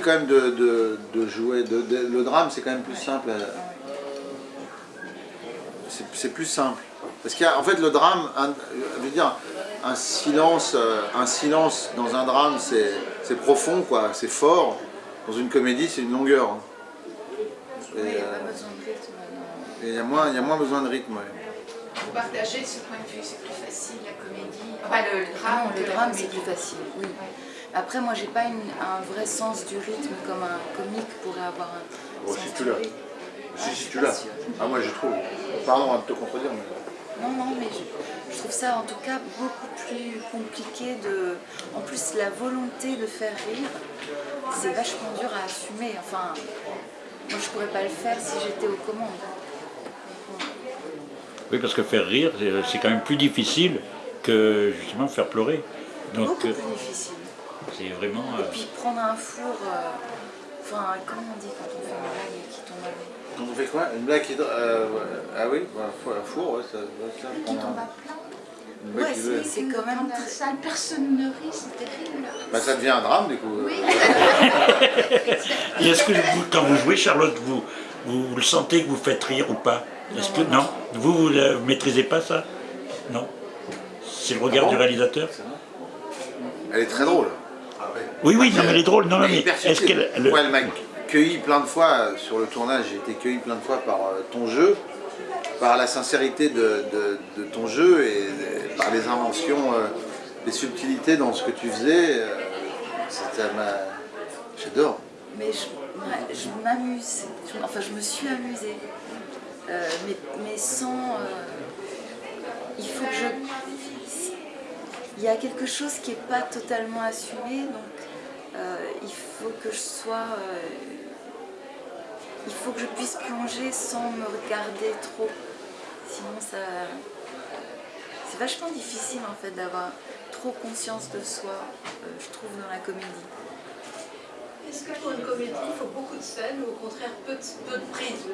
quand même de, de- de jouer. de- de- le drame, c'est quand même plus simple. C'est plus simple. Parce qu'en fait, le drame, un, je veux dire, un silence, euh, un silence dans un drame, c'est profond, quoi. C'est fort. Dans une comédie, c'est une longueur. hein. Et, Oui, il n'y a euh, pas besoin de rythme. non. et il y, a moins- il y a moins besoin de rythme. ouais. Vous partagez de ce point de vue, c'est plus facile la comédie. Enfin, le, le drame, le drame c'est plus facile, oui. Après, moi, j'ai pas une- un vrai sens du rythme comme un comique pourrait avoir un Bon, sens si du tu l'as. rythme. Si, Ah, si tu l'as. Ah, moi, je trouve. Pardon de te contredire, mais. Non, non, mais je, je trouve ça en tout cas beaucoup plus compliqué de... En plus, la volonté de faire rire, c'est vachement dur à assumer. Enfin, moi, je pourrais pas le faire si j'étais aux commandes. Oui, parce que faire rire, c'est c'est quand même plus difficile que justement faire pleurer. Donc Beaucoup euh, plus difficile. C'est vraiment... euh, Et puis prendre un four... euh, Enfin, comment on dit quand on fait une blague et qui tombe à l'eau Quand on fait quoi? Une blague qui. euh, ouais. Ah oui, un four, ouais, ça, ça Qui tombe un- à plat. Ouais, c'est- quand même très- personne ne rit, c'est terrible. Bah, ça devient un drame, du coup. Oui, Et est-ce que vous, quand vous jouez Charlotte, vous, vous, vous le sentez que vous faites rire ou pas? Est-ce que non Vous, vous ne maîtrisez pas ça? Non? C'est le regard Ah bon? du réalisateur? Elle est très drôle. Oui, oui, non, mais elle est drôle. Non, non, mais est-ce qu'elle... elle- m'a cueilli plein de fois euh, sur le tournage, j'ai été cueilli plein de fois par euh, ton jeu, par la sincérité de, de- de ton jeu et par les inventions, euh, les subtilités dans ce que tu faisais. ça m'a- J'adore. Mais je, ouais, je m'amuse, enfin je me suis amusée, Euh, mais, mais sans... euh, il faut que je... Il y a quelque chose qui n'est pas totalement assumé, donc euh, il faut que je sois... euh, il faut que je puisse plonger sans me regarder trop, sinon ça... C'est vachement difficile en fait d'avoir trop conscience de soi, euh, je trouve, dans la comédie. Est-ce que pour une comédie, il faut beaucoup de scènes ou au contraire peu de, peu de prises